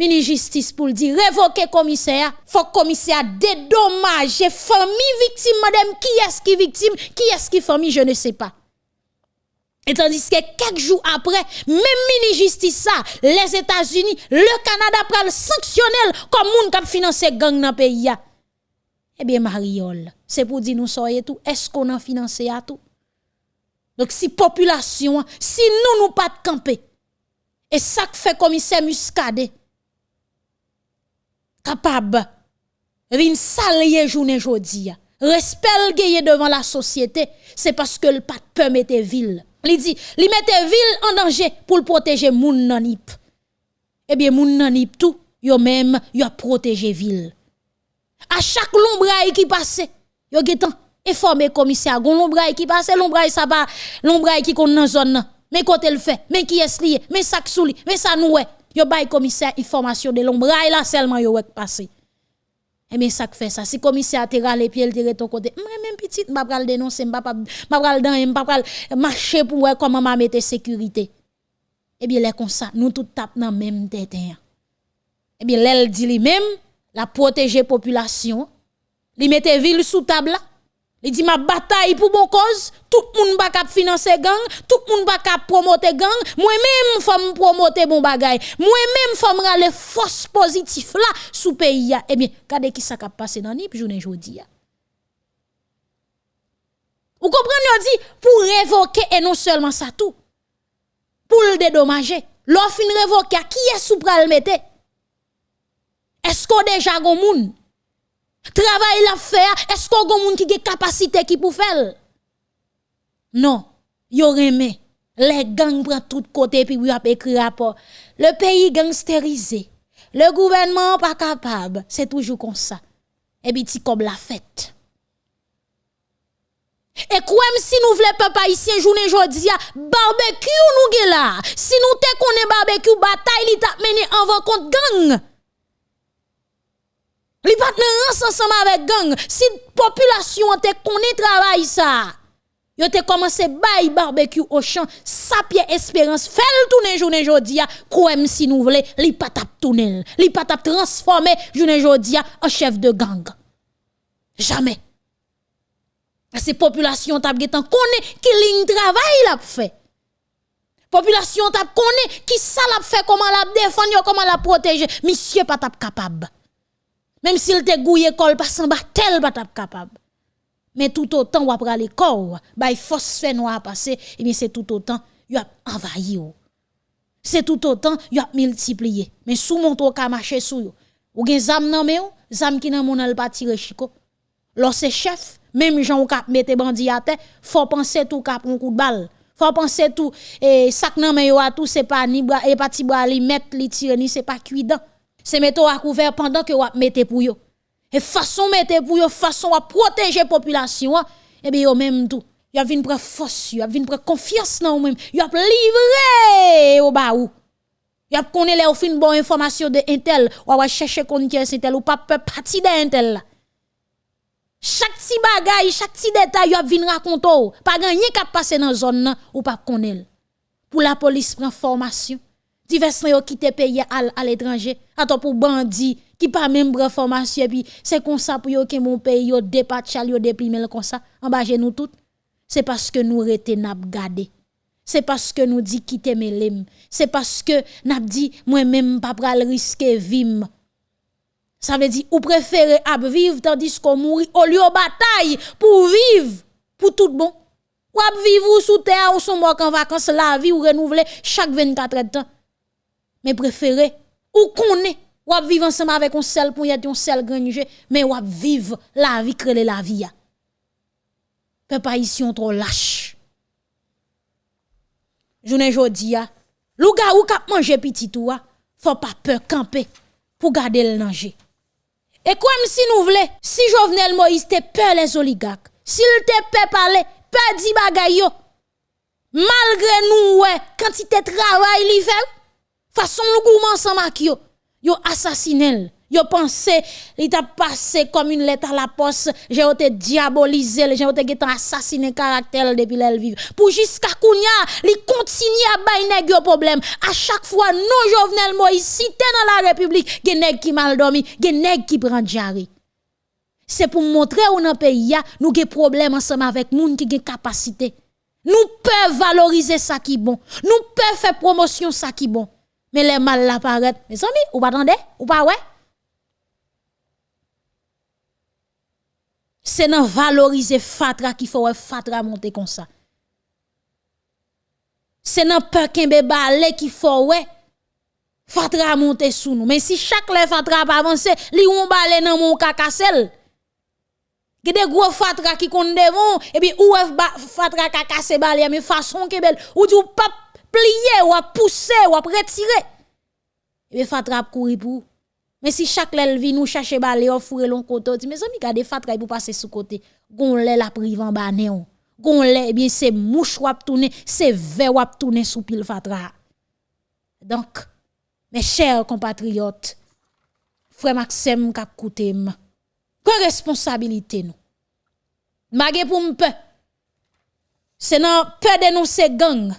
mini justice pour dire. Révoquer commissaire. Faut commissaire dédommager famille victime. Madame qui est-ce qui victime? Qui est-ce qui famille? Je ne sais pas. Et tandis que quelques jours après, même mini justice ça, les États-Unis, le Canada prend sanctionnel comme moun qui finance gang dans pays Eh bien Mariol, c'est pour dire nous soyez tout, est-ce qu'on a financé à tout? Donc si population, si nous nous pas de camper et ça que fait commissaire Muscadet capable. Vin salye journée jodi respect gagné devant la société c'est parce que le pas peur mettre ville. Il dit li mette ville en danger pour protéger moun nanip eh bien moun nanip tout yo même yo protéger ville. À chaque lombraille qui passe yo getan informer commissaire. Gon lombraille qui passe lombraille ça pas lombraille qui kon dans zone. Mais côté le fait mais qui est lié mais ça souli mais ça nous Yo bay commissaire information de l'ombre là seulement yo wek passé. Et eh bien ça fait ça. Si commissaire te rale pied il tire ton côté, même petite m'a pral dénoncer, m'a pas m'a pral dans m'a pral marcher pour voir comment m'a mettre sécurité. Eh bien les comme ça, nous tout tape dans même tête. Eh bien l'elle dit lui même la protéger population, li mette ville sous table. Il dit ma bataille pour bon cause, tout le monde va financer gang, tout le monde va promoter gang, moi-même faut promoter bon bagay, moi-même faut me les forces positives là sous pays Eh bien, regardez qui ça a passé dans nip journée jodi Vous comprenez dit pour révoquer et non seulement ça tout. Pour le dédommager, l'offre révoquer qui est sous pral Est-ce qu'on déjà gon moun? Travail la faire, est-ce qu'on moun qui a capacité qui pour faire? Non, yo remè. Les gangs prennent tout côté puis y a écrit rapport. Le pays gangsterisé. Le gouvernement pas capable. C'est toujours comme ça. Et puis comme la fête. Et quoi si nous voulons papa ici journée jodi barbecue nous là? Si nous te connaît barbecue bataille li t'a mené en contre gang. Li pas ensemble avec gang. Si population te connaît travail ça. Yo te commencé barbecue au champ, sa pied espérance, fait le tourner journée jodia, quoi si nous voulons, li pas tap tourner, li pas tap transformer journée jodia en chef de gang. Jamais. Ces populations tap getan connaît qui ligne travail l'a fait. Population tap connaît qui ça l'a fait comment l'a défendre, comment l'a protéger, monsieur pas tap capable. Même s'il te gouillé col pas sans tel pas capable. Mais tout autant ou après corps, bah phosphène noir passer, et bien c'est tout autant y a envahi C'est tout autant y a multiplié. Mais sous mon tour ka marcher sous yo. Ou gen zam nan me ou, zam ki nan mon al pa tire chiko. Lorsque chef, même gens kap mette bandi à terre, faut penser tout kap un coup de balle. Faut penser tout et sac nan me yo a tout c'est pas ni et pas ti bras li mettre li tire ni c'est pas cuidant. C'est mettre à couvert pendant que ou mette pour yo. Et façon mettre pour yo façon à protéger population, et eh bien yo même tout. Yo vinn prendre force, yo vinn prendre confiance dans ou même. Yo livré au bas ou. Yo connaît les fin bonne information de intel, ou va chercher kon qui est intel ou pas de intel Chaque petit bagay, chaque petit détail, yo vinn raconter. Pas gagné qui passer dans zone ou pas connaît. Pour la police prend formation. Divers yo quitté pays à l'étranger. Attends pour bandit qui pas même formation puis c'est comme ça pour yo que mon pays yo dépatchal yo déprimer comme ça. En bas nous tout. C'est parce que nous rete n'a gardé c'est parce que nous dit quitter mes c'est parce que n'a dit moi même pas pral risquer vivre ça veut dire ou préférez à vivre tandis qu'on mourir au lieu de bataille pour vivre pour tout bon. Ou à vivre sous terre ou son mort en vacances la vie ou renouveler chaque 24 heures de temps mais préférez ou connaît ou à vivre ensemble avec un seul pour y un seul grange, mais ou à vivre la vie, créer la vie. Peuple ici on trop lâche. Journée jodi a, louga ou kap manger petit ou faut pas peur camper pour garder le danger. Et comme si nous voulons, si Jovenel Moïse te peur les oligarques, s'il te peur parler, peur di bagay yo, malgré nous, ouais, quantité travail li fait, façon nous gourmand ensemble avec yo, yo assassiné Yo pensé, il t'a passé comme une lettre à la poste, j'ai été diabolisé, j'ai été assassiné caractère depuis l'elle vive. Pour jusqu'à kounya, li continue à bailler yo problème. À chaque fois, non Jovenel Moïse, t'es dans la République, qui mal dormi, qui prend diarrhée. C'est pour montrer où pays nous avons problème ensemble avec moun qui gen capacité. Nous pouvons valoriser ça qui bon. Nous pouvons faire promotion ça qui bon. Mais les mal l'apparaît. Mes amis, ou pas attendez? Ou pas ouais? C'est dans valoriser fatra qu'il faut fatra monter comme ça. C'est dans peur qu'un balé qu'il faut ouais fatra monter sous nous. Mais si chaque le fatra pas avancer, li on balé dans mon cacassel. Gè des gros fatra qui kon devant et puis ou fatra cacassel balé mais façon que belle ou du pas plier ou à pousser ou à retirer. Et bien fatra courir pour. Mais si chaque lèl vient nous chercher balé ou fourrer long côté, mes amis gade fatra pour passer sous côté. Gon lè la prive en bas néon. Gon lè eh bien c'est mouche wap tourner, c'est verre wap tourner sous pile fatra. Donc mes chers compatriotes, frère Maxime k'ap koute Quelle responsabilité nous? Magé pour m'pe. C'est non peur dénoncer gang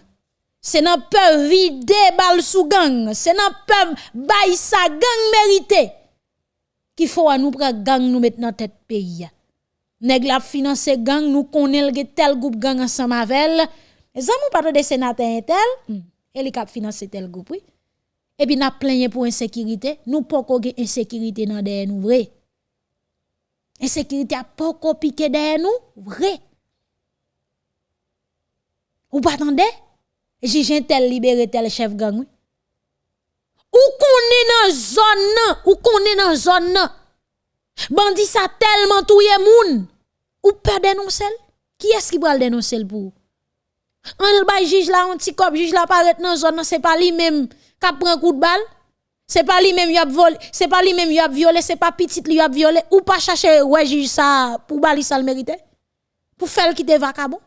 c'est nan peur vider bal sous gang, c'est nan peur bay sa gang mérité. Qu'il faut à nous prendre gang nous mettre dans tête pays. Nèg la financer gang nous connaît tel groupe gang ensemble avec les amis pas de sénateur tel hmm. et li cap financer tel groupe oui. Et puis n'a plaigné pour insécurité, nous pas ko insécurité dans derrière nous vrai. Insécurité a pas piqué derrière nous vrai. Ou pas attendez? Jijin tel libéré tel chef gang. ou qu'on est dans zone ou qu'on est dans zone Bandi ça tellement touye moun ou pas dénoncer Qui est-ce qui va le dénoncer pour On le juge là un petit cop juge là paraît dans zone c'est pas lui même qui prend coup de balle c'est pas lui même qui a volé c'est pas lui même qui a violé c'est pas petit lui a violé ou pas chercher ouais juge ça pour bali ça le mérite pour faire quitter vacabon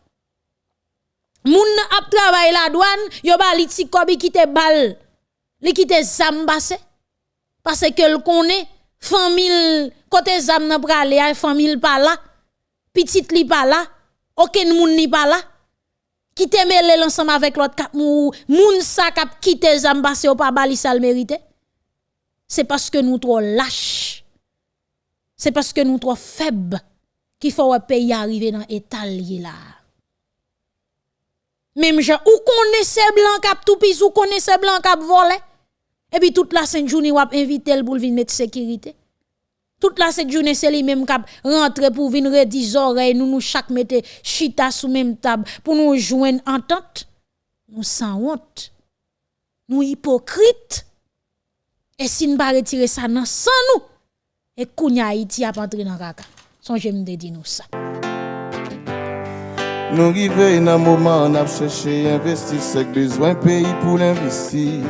Moun ap travail la douane yo bali ti kobi balle li zam parce que le famille côté zam nan prale famille pas là petite li pas là aucun moun ni pas là qui te mêlé ensemble avec l'autre cap moun sa kap quitter zam ou pas bali le mérite c'est parce que nous trop lâches c'est parce que nous trop faibles qu'il faut un pays arriver dans état là même gens ou connaissez blanc cap tout pis ou connaissez blanc cap volé. Et puis toute la sainte journée ou invité pour venir mettre sécurité. Toute la cette journée c'est lui même cap rentrer pour venir redire oreilles. Nous nous chaque mettre chita sous même table pour nous joindre entente nous sans honte. Nous hypocrites. Et si nous pas retirer ça sans nous. Et kounya Haïti a pas entrer dans caca. Songez me dire nous ça nous arrivons dans un moment on a cherché investir besoin pays pour l'investir.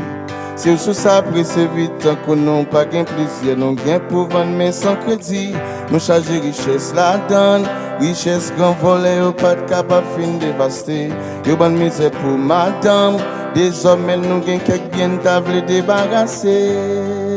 Si sou sa prese vit an konon pa gen plizye Non gen pou van men san kredi Nou chaje riches la dan Riches gran vole yo pat kapa fin devaste Yo ban mize pou madam Des omen nou gen kek bien tavle debarase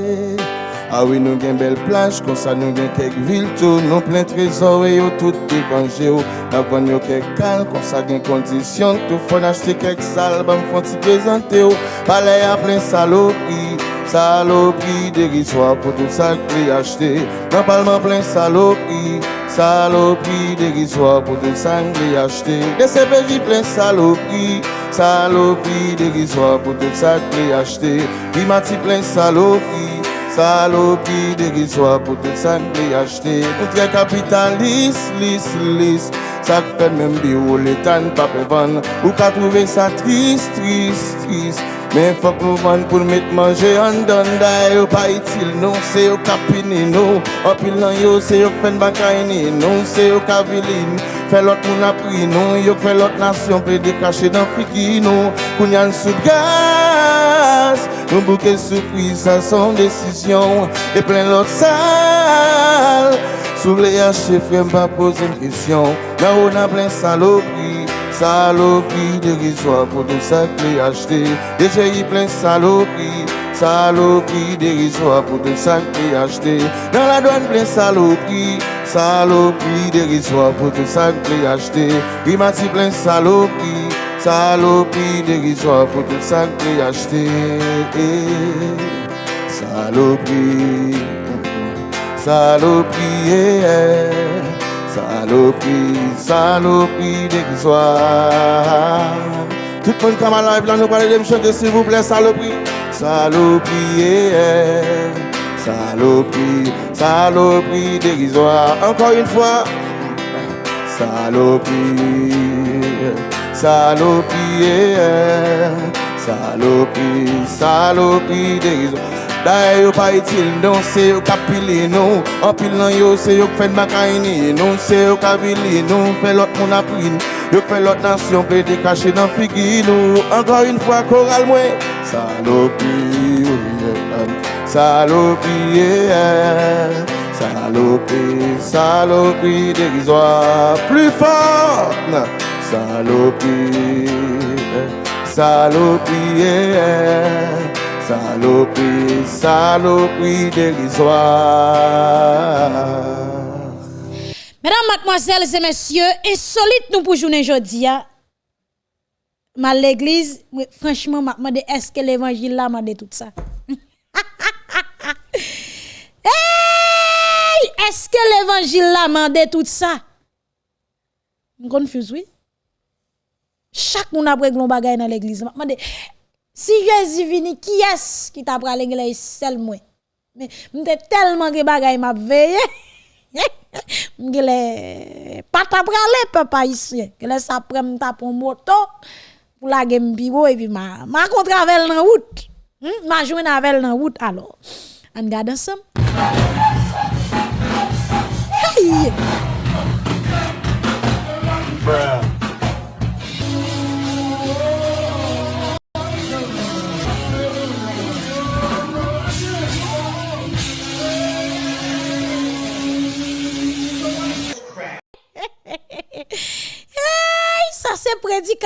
Ah oui, nous avons belle plage, comme ça nous avons quelques villes tout, nous plein trésors et tout dépangé. Nous avons quelques calmes, comme ça nous conditions, tout faut acheter quelques salles, nous faut te présenter. Palais à plein saloperie, saloperie dérisoire pour tout ça que acheter. Dans parlement plein saloperie, saloperie dérisoire pour tout ça que acheter. Des CPJ plein saloperie, saloperie dérisoire pour tout ça que acheter. Primati plein Salopi de gizwa pou tout san pe yachte Poutre kapitan lis, lis, lis Sak fe men bi ou letan pa pe van Ou ka trouve sa tris, tris, tris Men fok nou van pou met manje an dan da yo pa itil nou Se yo kapini nou, apil nan yo se yo fen bakayni nou Se yo kavilin, fe lot moun apri nou Yo fe lot nasyon pe dekache dan fiki nou Kounyan sou gaya gaz un bouquet surprise à son décision et plein l'autre salle sous les haches frère pas poser une question là on a plein saloperie Saloperie dérisoire pour tout ça que acheté. Déjà y plein saloperie. Saloperie dérisoire pour tout ça que acheté. Dans la douane plein saloperie. Saloperie dérisoire pour tout ça que acheté. Rimati plein saloperie. Saloperie dérisoire pour tout ça que acheté. Saloperie. Saloperie. Yeah. Saloperie dérisoire. Tout le monde comme à live là, nous parlons de me chanter s'il vous plaît, saloperie. Saloperie, saloperie, saloperie dérisoire. Encore une fois. Saloperie, saloperie, saloperie, saloperie dérisoire. D'ailleurs, pas utile, non, c'est yo capilé, non. En pile non yo, c'est yo fait de macaïni, non, c'est yo capilé, non. Fait l'autre mon appris, yo fait l'autre nation, te cacher dans figui, nous. Encore une fois, choral, moi. Salopie, salopie, salopie, salopie dérisoire. Plus fort, salopie, salopie. Saloperie, saloperie dérisoire. Mesdames, mademoiselles et messieurs, insolite nous pour journée aujourd'hui. Hein. Mal l'église, franchement, est-ce que l'évangile là m'a dit tout ça? Est-ce que l'évangile là m'a dit tout ça? Je confuse, oui. Chak moun apre glon bagay nan l'eglise. Mande, si Jezi vini, ki es ki tapra l'eglise sel mwen? Mwen te telman ge bagay map veye. Mwen ge le patapra le pe pa isye. Ge le sapre mwen tapon moto. Pou la gen mbiwo evi ma, ma kontravel nan wout. Hmm? Ma jwen avel nan wout alo. An gade ansam. Hey! Bruh.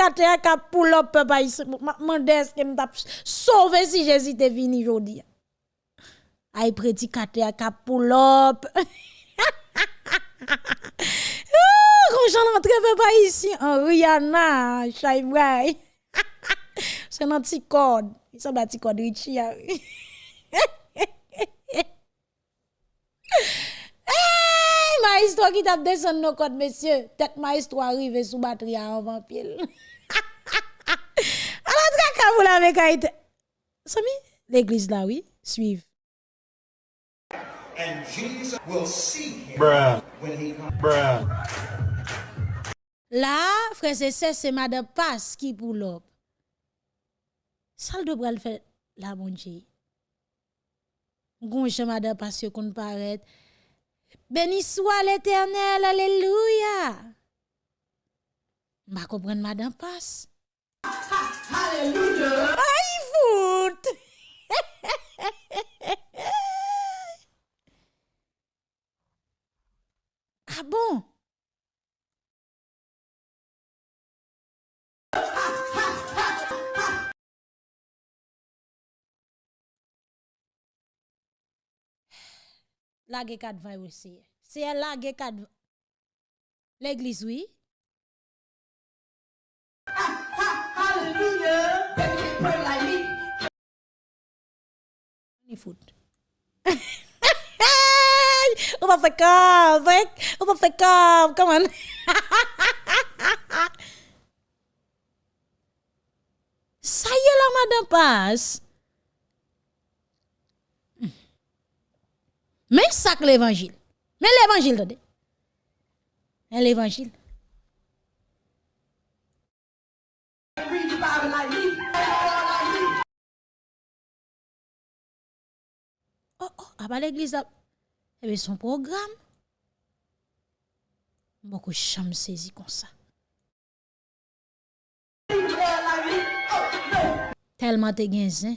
C'est prédicateur qui a pull up papa ici. Mande est-ce que m't'a sauvé si t'est venu aujourd'hui. Ay prédicateur qui a pull up. Quand j'en entre papa ici en Rihanna, Shaibrai. C'est un petit code. Il semble un petit code Richie. Hey, ma histoire qui t'a descendu nos codes, monsieur. Tête ma histoire arrive sous batterie avant pile. vous l'avez caïté. Sami, l'église là, oui, suive. And Jesus will see him Bruh. when he comes. Bruh. Là, frère, c'est c'est madame passe qui pour l'op. Sal de bral fait la bonne Dieu. Gonche madame passe qu'on paraît. Béni soit l'éternel, alléluia. Ma comprendre madame passe. Alléluia. Ay foot. ah bon? La ge 4 vay. aussi. C'est la ge 4 L'église, oui. On va faire comme, hein? on va faire comme, come. Ça y est là, madame passe. Mais ça que l'évangile. Mais par la vie. Oh, oh, à ah, l'église, eh bien, son programme. Beaucoup chambres saisies comme ça. Tellement te genzen.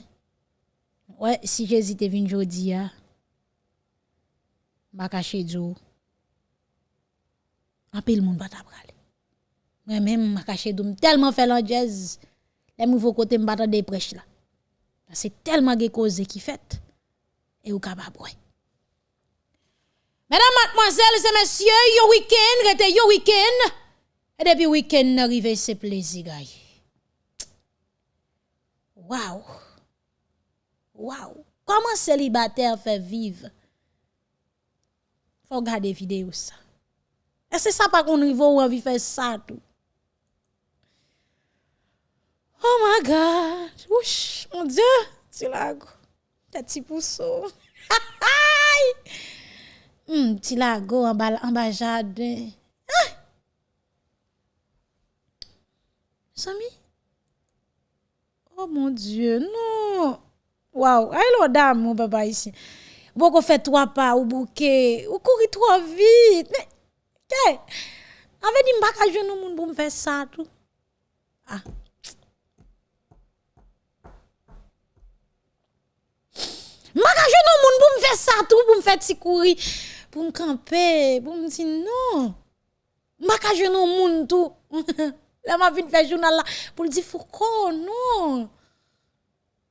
Ouais, si Jésus te venu jodi ya, baka chedzo, apil moun bat apral. Mwen men makache doum telman fè lan jazz, Les nouveaux côté m'bata des prêches là. C'est tellement ge cause qui fait et ou capable. Mesdames, mademoiselles et messieurs, yo week-end, rete yo week-end. Et depuis week-end arrivé, c'est plaisir, gars. Wow. Wow. Comment célibataire fait vivre? Faut regarder vidéo ça. Et c'est ça pas qu'on niveau ou envie faire ça tout. Oh my God, ouch, mon Dieu, Tu lago, ta ti pousso. mm, ti lago en bas, en bas jardin. Ah! Sami? Oh mon Dieu, non. Waouh, Hello, dame, mon papa ici. Bon, qu'on fait trois pas ou bouquet, ou courir trop vite. Mais, qu'est-ce? Avec dit mbaka, je ne moun pour me faire ça, tout. Ah. M'pa ka jeune moun pour me faire ça tout, pour me faire ti courir, pour me camper, pour me dire non. M'pa ka jeune moun. Là m'a vinn faire journal là pour dire Foucault non.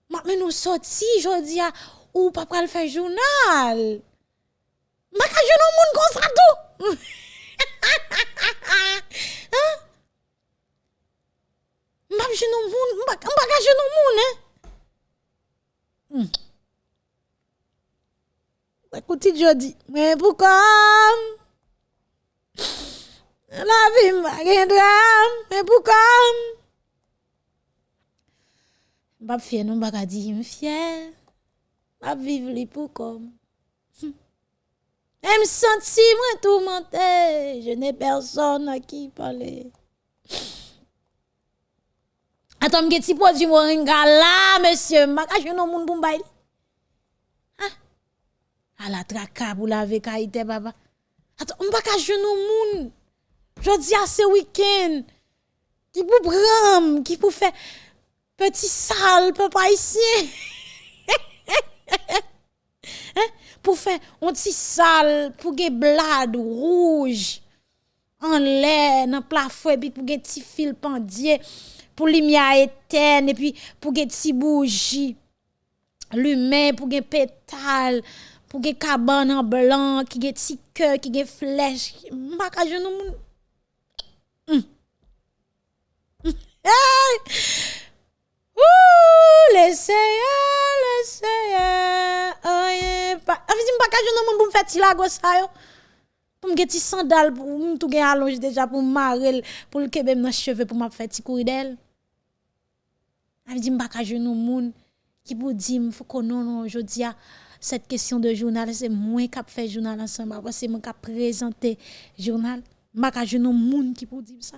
Ma mais nous sorti jodi a ou pas pral faire journal. Ma ka jeune moun comme ça tout. hein? M'a jeune moun, ka jeune moun hein. Hmm. Écoutez jodi, mais pourquoi? La vie m'a drame, mais pourquoi? M'a vivre li me senti je n'ai personne à qui parler. Attends, m'ge ti produit moringa moun pou m'bay. Hein? À la traka pour laver kaite papa. Attends, m'pa ka jeune moun. Jodi à ce week-end. Qui pour prendre, qui pour faire petit sale papa ici. hein? Pour faire un petit sale, pour que blade rouge en l'air dans plafond et puis pour que petit fil pendier pour lumière éterne et puis pour que petit bougie lumière pour que pétale pour que cabane en blanc qui get petit cœur qui get flèche pas ka genou moun. Ouh, laissez laissez oh pas avisi pas ka genou moun pour me faire yo pour me ti pour me tout allonge déjà pour marrer pour le kebe dans cheveux pour m'a faire courir d'elle qui pour dire faut que non cette question de journal c'est moi qui fait journal ensemble que moi qui présenter journal pas ka genou moun qui pour dire ça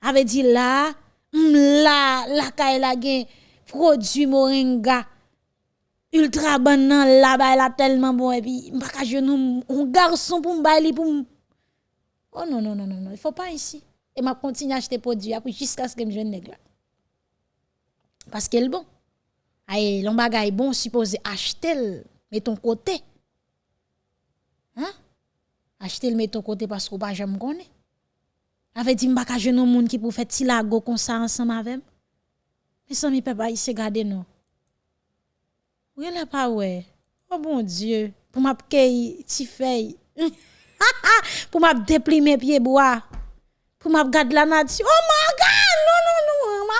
avait dit là là la kay la gen produit moringa ultra bon nan la ba la tellement bon et puis m'pa ka genou un garçon pour li pour Oh non non non non non, il faut pas ici. Et m'a continuer à acheter produit après jusqu'à ce que me jeune nèg là. Parce qu'elle bon. Aïe, l'on bagay bon supposé acheter mais ton côté. Hein? Acheter le met ton côté parce qu'on pas jamais connaît. Avait dit m'pa ka genou moun qui pour faire ti lago comme ça ensemble avec. Mais ça mi papa il se garder non. Oui, là pas ouais. Oh mon Dieu, pour m'a kay ti feuille. pour m'a déplimer pied bois. Pour m'a garder la nature. Oh my god, non non non. Ma...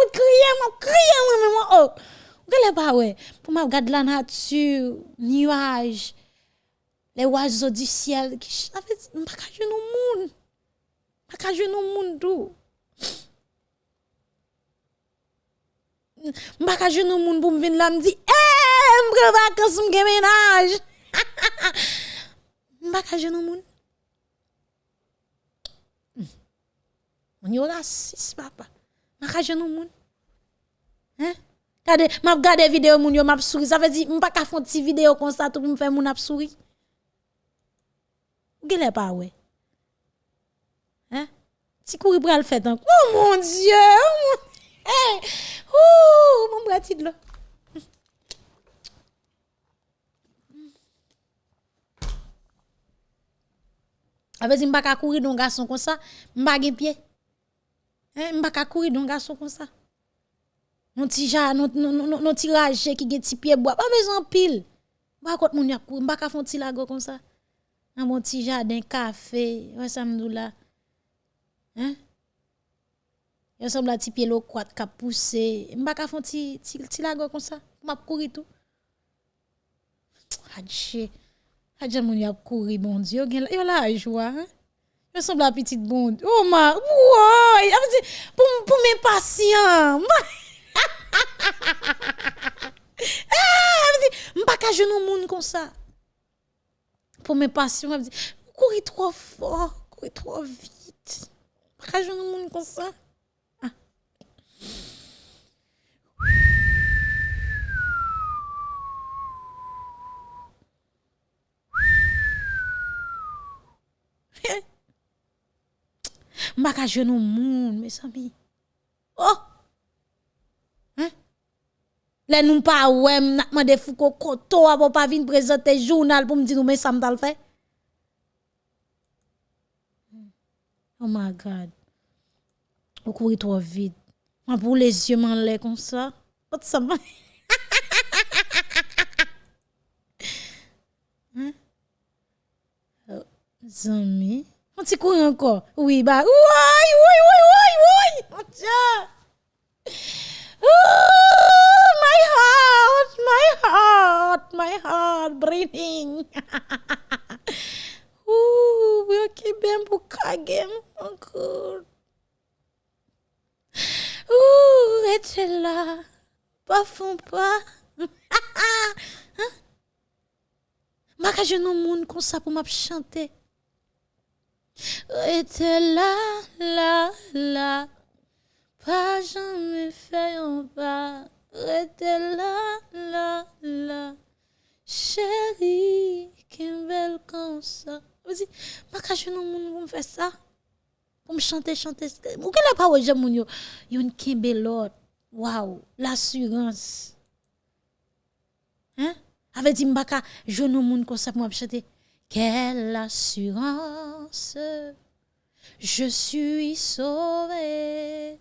Fout crier, m'a crier moi moi oh. Pas ouais. Pour garder la nature, nuages, les oiseaux du ciel qui avait pas ka genou moun. Pas genou moun tout. Mbaka jeune moun pour me venir là me dit eh m'prend vacances m'gen ménage Mbaka jeune moun On yo raciste papa Makaje nou moun. Hein? Kade, map gade video moun yo map souri. Sa ve di, mpa ka fon ti video kon sa tout pou mfe moun ap souri. Ou gele pa we? Hein? Ti kouri pral fet an. Oh mon dieu! Oh mon... Hey! Eh, ouh! Mon bratid lo. Avè di mba ka kouri don gason kon sa, mba gen piye. Eh, mba ka kouri don gason kon sa. Non ti ja, non, non, non, non ti raje ki gen ti piye boa. Ba bezan pil. Mba kote moun yap kouri. Mba ka fon ti lago kon sa. An bon ti jaden, kafe, wè samdou la. Hein? Yon semble ti piye lo kwat ka pousse. Mba ka fon ti, ti, ti lago kon sa. Mba kouri tou. Adje. Adje moun yap kouri, bon diyo. Yon la ajwa, hein? Yo semble la petite bon. Oh ma, ouais, pour pour mes patients. Eh, m'pa ka genou moun comme ça. Pour mes patients, elle dit courir trop fort, courir trop vite. M'pa ka genou moun comme ça. Mba ka jenou moun, mes ami. Oh! Hein? Le nou pa ouem, nak mande fouko koto, abo pa vin prezente journal pou mdi nou men sam tal fe. Oh my God. Ou kouri trop vite. Moi pour les yeux m'en l'air comme ça. Autre ça m'a. Hein? Oh, zami. On encore. Oui, bah, oui, oui, oui, oui, oui. Dieu. My heart, my heart, my heart breathing. Ouh, oui, bien pour kagem encore. Ouh, et là. Pas fond pas. Ma monde comme ça pour chanter. Rete là, là, là, pas jamais fait un pas. Rete là, là, là, chérie, qu'un belle comme ça. Vas-y, ma cache non moun pour me faire ça. Pour me chanter, chanter. Vous qu'elle a pas ouais, j'aime moun yo. Yon kembe l'autre. Waouh, l'assurance. Hein? Avec dit m'baka, je non moun pour me chanter. Quelle assurance, je suis sauvé.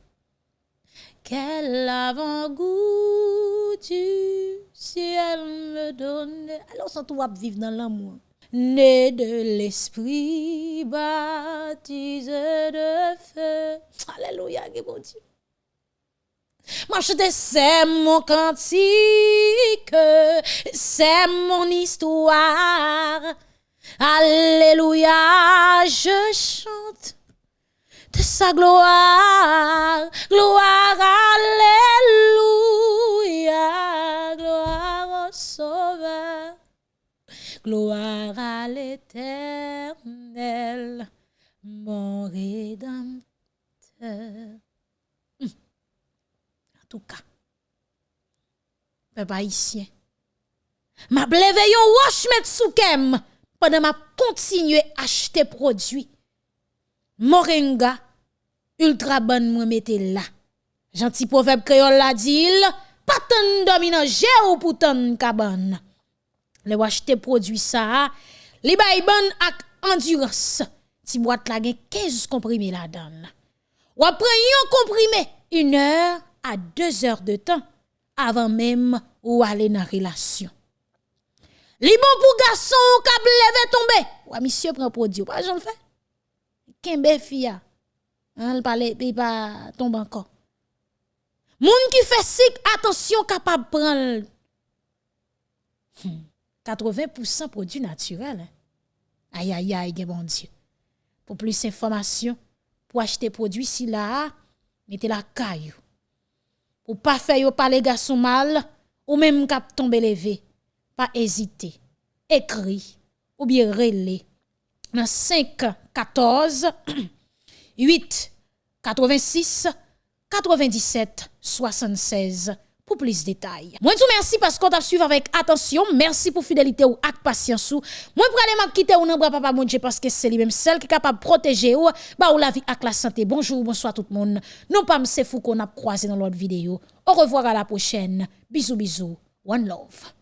Quel avant-goût du ciel me donne. Alors, ça, tout vivre dans l'amour. Né de l'esprit, baptisé de feu. Alléluia, bon Dieu. Moi, je c'est mon cantique, c'est mon histoire. Alléluia, je chante de sa gloire, gloire, alléluia, gloire au Sauveur, gloire à l'éternel, mon rédempteur. En tout cas, peuple haïtien, m'a bleve yon wash met pendant m'a continuer acheter produits. Moringa, ultra bonne moi mette là. Gentil proverbe créole la dit, pas tant dominant ou pour tant cabane. Le acheter produit ça, li bay bonne ak endurance. Ti boîte la gen 15 comprimés la donne. Ou après yon comprimé, une heure à deux heures de temps avant même ou aller dans relation. Li bon pour garçon k'ap levé tomber. Wa monsieur prend produit, pas j'en fais. Kembe fia. Hein, il parle il pas tombe encore. Moun qui fait sik attention capable prendre 80% hmm. produits naturels. Hein. Aïe aïe aïe, bon Dieu. Pour plus d'informations, pour acheter produits si là, mettez la caillou. Pour pas faire yo parler garçon mal ou même cap tomber levé pas hésiter. Écrit ou bien relé dans 5 14 8 86 97 76 pour plus de détails. Moi tout merci parce qu'on t'a suivi avec attention. Merci pour fidélité ou avec patience ou. Moi aller m'a quitter ou non papa mon Dieu parce que c'est lui même seul qui est capable de protéger ou bah ou la vie avec la santé. Bonjour, bonsoir tout le monde. Non pas c'est fou qu'on a croisé dans l'autre vidéo. Au revoir à la prochaine. Bisous bisous. One love.